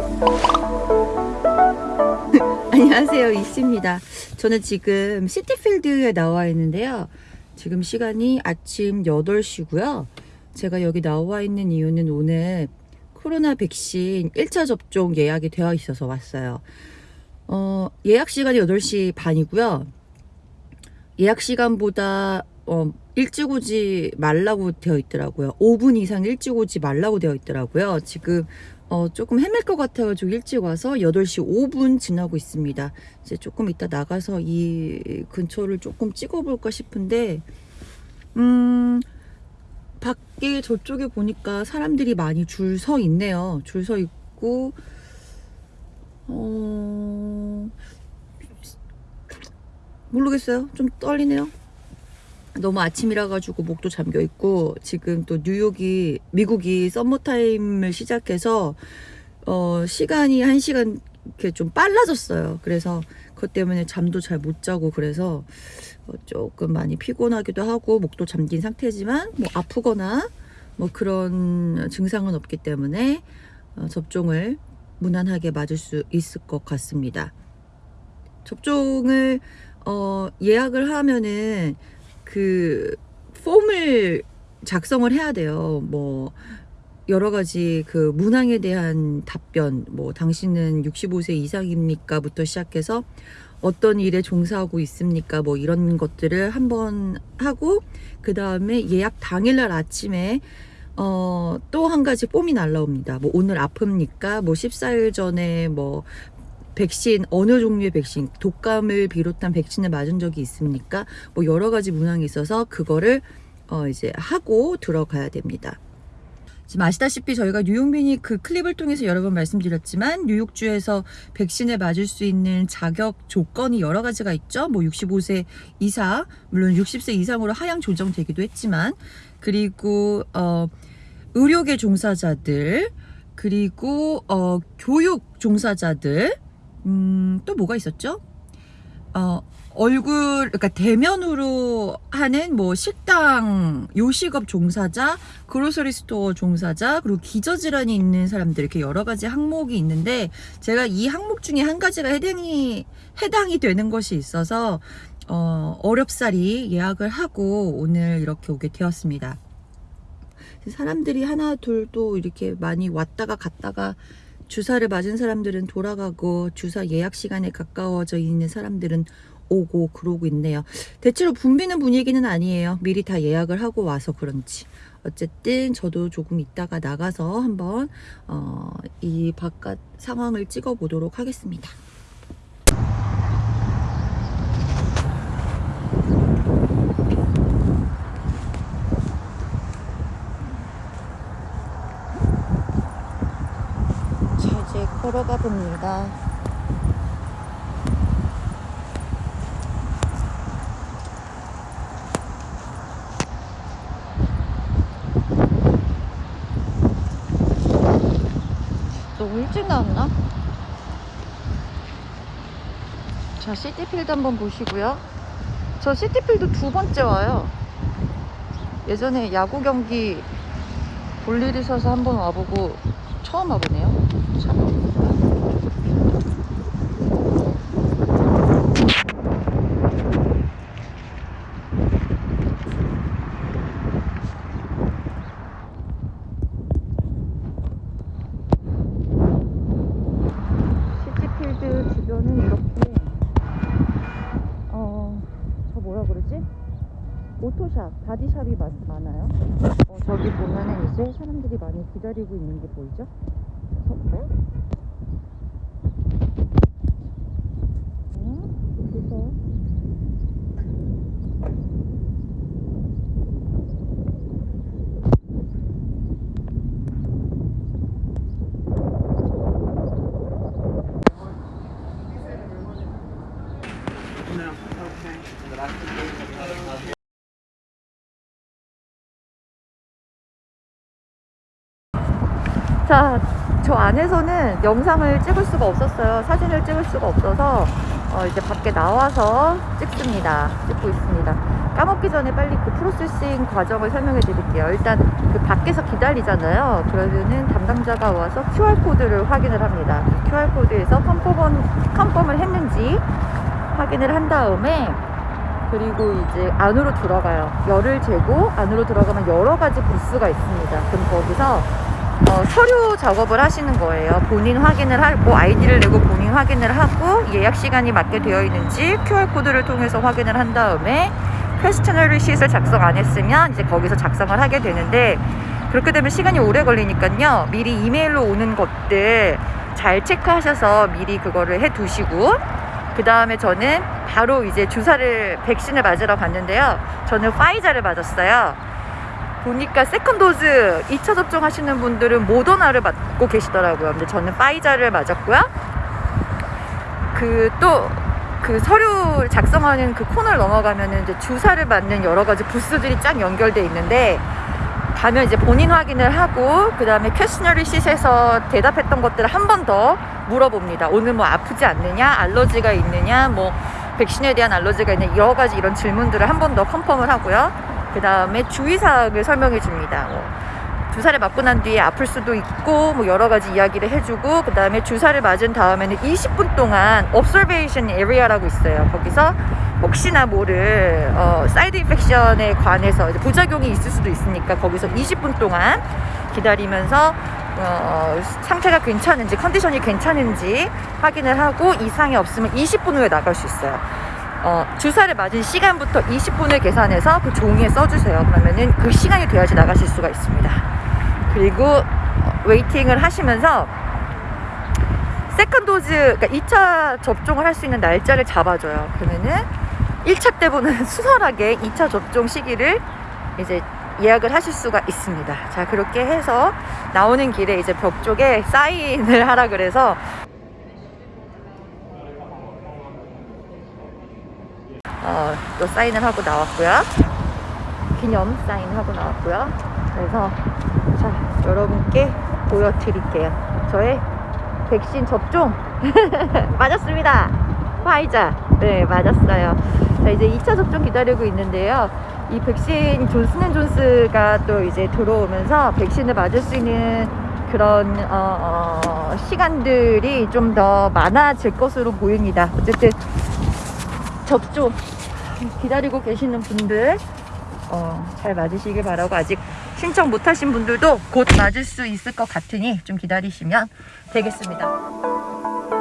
안녕하세요 이씨입니다. 저는 지금 시티필드에 나와 있는데요. 지금 시간이 아침 8시고요. 제가 여기 나와 있는 이유는 오늘 코로나 백신 1차 접종 예약이 되어 있어서 왔어요. 어, 예약 시간이 8시 반이고요. 예약 시간보다 어, 일찍 오지 말라고 되어 있더라고요 5분 이상 일찍 오지 말라고 되어 있더라고요 지금 어, 조금 헤맬 것 같아가지고 일찍 와서 8시 5분 지나고 있습니다. 이제 조금 이따 나가서 이 근처를 조금 찍어볼까 싶은데, 음, 밖에 저쪽에 보니까 사람들이 많이 줄 서 있네요. 줄 서 있고, 어, 모르겠어요. 좀 떨리네요. 너무 아침이라 가지고 목도 잠겨 있고 지금 또 뉴욕이 미국이 썸머타임을 시작해서 어 시간이 한 시간 이렇게 좀 빨라졌어요. 그래서 그것 때문에 잠도 잘 못 자고 그래서 어 조금 많이 피곤하기도 하고 목도 잠긴 상태지만 뭐 아프거나 뭐 그런 증상은 없기 때문에 어 접종을 무난하게 맞을 수 있을 것 같습니다. 접종을 어 예약을 하면은 그 폼을 작성을 해야 돼요. 뭐 여러 가지 그 문항에 대한 답변, 뭐 당신은 65세 이상입니까?부터 시작해서 어떤 일에 종사하고 있습니까? 뭐 이런 것들을 한번 하고 그 다음에 예약 당일날 아침에 어, 또 한 가지 폼이 날라옵니다. 뭐 오늘 아픕니까? 뭐 14일 전에 뭐 백신 어느 종류의 백신 독감을 비롯한 백신을 맞은 적이 있습니까? 뭐 여러 가지 문항이 있어서 그거를 어 이제 하고 들어가야 됩니다. 지금 아시다시피 저희가 뉴욕민이 그 클립을 통해서 여러 번 말씀드렸지만 뉴욕주에서 백신을 맞을 수 있는 자격 조건이 여러 가지가 있죠. 뭐 65세 이상, 물론 60세 이상으로 하향 조정되기도 했지만 그리고 어 의료계 종사자들 그리고 어 교육 종사자들 음, 또 뭐가 있었죠? 어, 얼굴, 그러니까 대면으로 하는 뭐 식당, 요식업 종사자, grocery store 종사자, 그리고 기저질환이 있는 사람들 이렇게 여러 가지 항목이 있는데 제가 이 항목 중에 한 가지가 해당이 해당이 되는 것이 있어서 어, 어렵사리 예약을 하고 오늘 이렇게 오게 되었습니다. 사람들이 하나 둘 또 이렇게 많이 왔다가 갔다가 주사를 맞은 사람들은 돌아가고 주사 예약 시간에 가까워져 있는 사람들은 오고 그러고 있네요. 대체로 붐비는 분위기는 아니에요. 미리 다 예약을 하고 와서 그런지. 어쨌든 저도 조금 있다가 나가서 한번 어, 이 바깥 상황을 찍어 보도록 하겠습니다. 걸어가 봅니다. 너무 일찍 나왔나? 자, 시티필드 한번 보시고요. 저 시티필드 두 번째 와요. 예전에 야구 경기 볼일 있어서 한번 와보고 처음 와보네요. 참. 오토샵, 바디샵이 많아요. 어, 저기 보면은 이제 사람들이 많이 기다리고 있는 게 보이죠? 서볼까요? 어, 여기서 자, 저 안에서는 영상을 찍을 수가 없었어요. 사진을 찍을 수가 없어서 어, 이제 밖에 나와서 찍습니다. 찍고 있습니다. 까먹기 전에 빨리 그 프로세싱 과정을 설명해 드릴게요. 일단 그 밖에서 기다리잖아요. 그러면은 담당자가 와서 QR코드를 확인을 합니다. 그 QR코드에서 컨펌은, 컨펌을 했는지 확인을 한 다음에 그리고 이제 안으로 들어가요. 열을 재고 안으로 들어가면 여러 가지 부스가 있습니다. 그럼 거기서 어, 서류 작업을 하시는 거예요. 본인 확인을 하고 아이디를 내고 본인 확인을 하고 예약 시간이 맞게 되어 있는지 QR 코드를 통해서 확인을 한 다음에 questionnaire sheet를 작성 안 했으면 이제 거기서 작성을 하게 되는데 그렇게 되면 시간이 오래 걸리니까요. 미리 이메일로 오는 것들 잘 체크하셔서 미리 그거를 해 두시고 그 다음에 저는 바로 이제 주사를 백신을 맞으러 갔는데요. 저는 Pfizer를 맞았어요. 보니까 second dose 2차 접종하시는 분들은 모더나를 맞고 계시더라고요. 근데 저는 Pfizer를 맞았고요. 그 또 그 서류 작성하는 그 코너를 넘어가면은 이제 주사를 맞는 여러 가지 부스들이 쫙 연결돼 있는데 가면 이제 본인 확인을 하고 그 다음에 questionnaire sheet에서 대답했던 것들을 한 번 더 물어봅니다. 오늘 뭐 아프지 않느냐, 알러지가 있느냐, 뭐 백신에 대한 알러지가 있느냐 여러 가지 이런 질문들을 한 번 더 confirm을 하고요. 그 다음에 주의사항을 설명해 줍니다. 뭐 주사를 맞고 난 뒤에 아플 수도 있고 뭐 여러 가지 이야기를 해주고 그 다음에 주사를 맞은 다음에는 20분 동안 observation area라고 있어요. 거기서 혹시나 모를 어, side infection에 관해서 부작용이 있을 수도 있으니까 거기서 20분 동안 기다리면서 어, 상태가 괜찮은지 컨디션이 괜찮은지 확인을 하고 이상이 없으면 20분 후에 나갈 수 있어요. 어, 주사를 맞은 시간부터 20분을 계산해서 그 종이에 써주세요. 그러면은 그 시간이 돼야지 나가실 수가 있습니다. 그리고 어, waiting을 하시면서 second dose, 그러니까 2차 접종을 할 수 있는 날짜를 잡아줘요. 그러면은 1차 때보다는 수월하게 2차 접종 시기를 이제 예약을 하실 수가 있습니다. 자, 그렇게 해서 나오는 길에 이제 벽 쪽에 사인을 하라 그래서 어, 또 사인을 하고 나왔고요. 기념 사인하고 나왔고요. 그래서 자 여러분께 보여드릴게요. 저의 백신 접종 맞았습니다. 화이자 네 맞았어요. 자 이제 2차 접종 기다리고 있는데요. 이 백신 존슨앤존스가 또 이제 들어오면서 백신을 맞을 수 있는 그런 어, 어, 시간들이 좀 더 많아질 것으로 보입니다. 어쨌든 접종 기다리고 계시는 분들 어, 잘 맞으시길 바라고 아직 신청 못 하신 분들도 곧 맞을 수 있을 것 같으니 좀 기다리시면 되겠습니다.